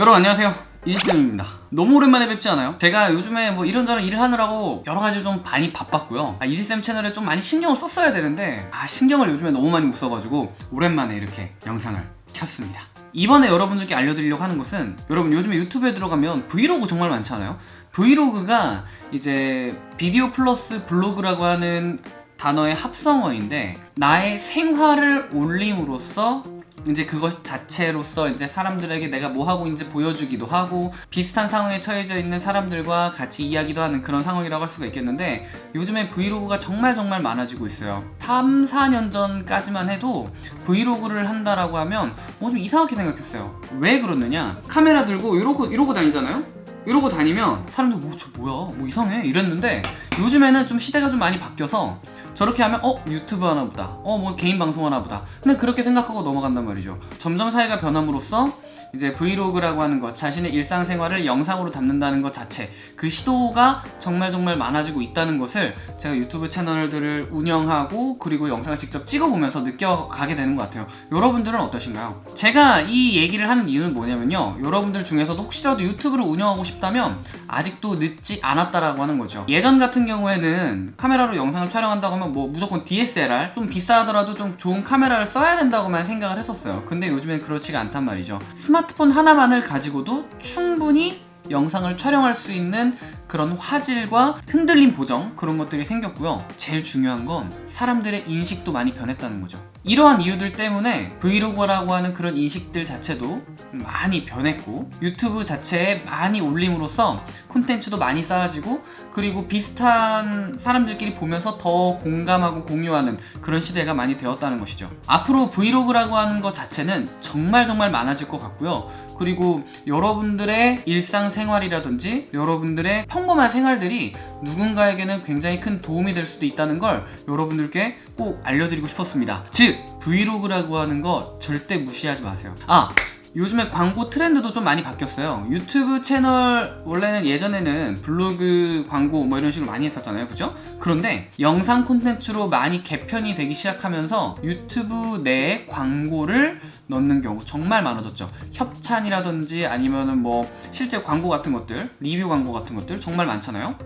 여러분 안녕하세요. 이지쌤입니다. 너무 오랜만에 뵙지 않아요? 제가 요즘에 뭐 이런저런 일을 하느라고 여러 가지 좀 많이 바빴고요. 아, 이지쌤 채널에 좀 많이 신경을 썼어야 되는데 아 신경을 요즘에 너무 많이 못 써가지고 오랜만에 이렇게 영상을 켰습니다. 이번에 여러분들께 알려드리려고 하는 것은 여러분 요즘에 유튜브에 들어가면 브이로그 정말 많잖아요? 브이로그가 이제 비디오 플러스 블로그라고 하는 단어의 합성어인데 나의 생활을 올림으로써 이제 그것 자체로서 이제 사람들에게 내가 뭐 하고 있는지 보여주기도 하고 비슷한 상황에 처해져 있는 사람들과 같이 이야기도 하는 그런 상황이라고 할 수가 있겠는데 요즘에 브이로그가 정말 정말 많아지고 있어요. 3, 4년 전까지만 해도 브이로그를 한다라고 하면 뭐 좀 이상하게 생각했어요. 왜 그러느냐? 카메라 들고 이러고 이러고 다니잖아요? 이러고 다니면 사람들 뭐 저 뭐야? 뭐 이상해? 이랬는데 요즘에는 좀 시대가 좀 많이 바뀌어서 저렇게 하면 어 유튜브 하나 보다. 어 뭐 개인 방송 하나 보다. 근데 그렇게 생각하고 넘어간단 말이죠. 점점 사회가 변함으로써 이제 브이로그라고 하는 것 자신의 일상생활을 영상으로 담는다는 것 자체 그 시도가 정말 정말 많아지고 있다는 것을 제가 유튜브 채널들을 운영하고 그리고 영상을 직접 찍어보면서 느껴가게 되는 것 같아요. 여러분들은 어떠신가요? 제가 이 얘기를 하는 이유는 뭐냐면요. 여러분들 중에서도 혹시라도 유튜브를 운영하고 싶다면 아직도 늦지 않았다라고 하는 거죠. 예전 같은 경우에는 카메라로 영상을 촬영한다고 하면 뭐 무조건 DSLR 좀 비싸더라도 좀 좋은 카메라를 써야 된다고만 생각을 했었어요. 근데 요즘엔 그렇지가 않단 말이죠. 스마트폰 하나만을 가지고도 충분히 영상을 촬영할 수 있는 그런 화질과 흔들림 보정 그런 것들이 생겼고요. 제일 중요한 건 사람들의 인식도 많이 변했다는 거죠. 이러한 이유들 때문에 브이로그라고 하는 그런 인식들 자체도 많이 변했고 유튜브 자체에 많이 올림으로써 콘텐츠도 많이 쌓아지고 그리고 비슷한 사람들끼리 보면서 더 공감하고 공유하는 그런 시대가 많이 되었다는 것이죠. 앞으로 브이로그라고 하는 것 자체는 정말 정말 많아질 것 같고요. 그리고 여러분들의 일상생활이라든지 여러분들의 평범한 생활들이 누군가에게는 굉장히 큰 도움이 될 수도 있다는 걸 여러분들께 꼭 알려드리고 싶었습니다. 즉 브이로그라고 하는 거 절대 무시하지 마세요. 아 요즘에 광고 트렌드도 좀 많이 바뀌었어요. 유튜브 채널 원래는 예전에는 블로그 광고 뭐 이런 식으로 많이 했었잖아요. 그죠? 그런데 영상 콘텐츠로 많이 개편이 되기 시작하면서 유튜브 내에 광고를 넣는 경우 정말 많아졌죠. 협찬이라든지 아니면은 뭐 실제 광고 같은 것들 리뷰 광고 같은 것들 정말 많잖아요.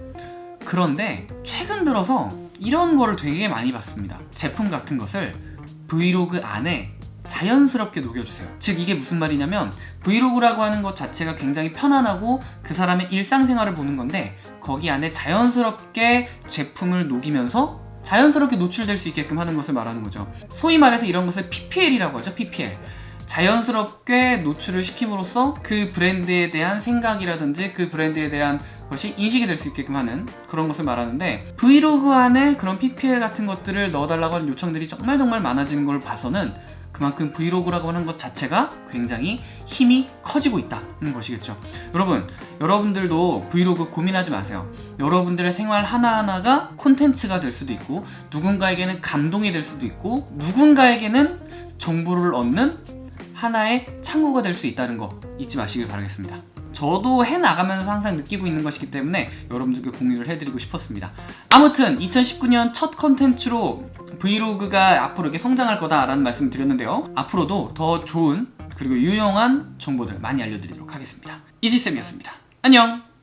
그런데 최근 들어서 이런 거를 되게 많이 봤습니다. 제품 같은 것을 브이로그 안에 자연스럽게 녹여주세요. 즉 이게 무슨 말이냐면 브이로그라고 하는 것 자체가 굉장히 편안하고 그 사람의 일상생활을 보는 건데 거기 안에 자연스럽게 제품을 녹이면서 자연스럽게 노출될 수 있게끔 하는 것을 말하는 거죠. 소위 말해서 이런 것을 PPL이라고 하죠 PPL 자연스럽게 노출을 시킴으로써 그 브랜드에 대한 생각이라든지 그 브랜드에 대한 것이 인식이 될 수 있게끔 하는 그런 것을 말하는데 브이로그 안에 그런 PPL 같은 것들을 넣어달라고 하는 요청들이 정말 정말 많아지는 걸 봐서는 그만큼 브이로그라고 하는 것 자체가 굉장히 힘이 커지고 있다는 것이겠죠. 여러분 여러분들도 브이로그 고민하지 마세요. 여러분들의 생활 하나하나가 콘텐츠가 될 수도 있고 누군가에게는 감동이 될 수도 있고 누군가에게는 정보를 얻는 하나의 창구가 될 수 있다는 거 잊지 마시길 바라겠습니다. 저도 해나가면서 항상 느끼고 있는 것이기 때문에 여러분들께 공유를 해드리고 싶었습니다. 아무튼 2019년 첫 컨텐츠로 브이로그가 앞으로 이렇게 성장할 거다라는 말씀을 드렸는데요. 앞으로도 더 좋은 그리고 유용한 정보들 많이 알려드리도록 하겠습니다. 이지쌤이었습니다. 안녕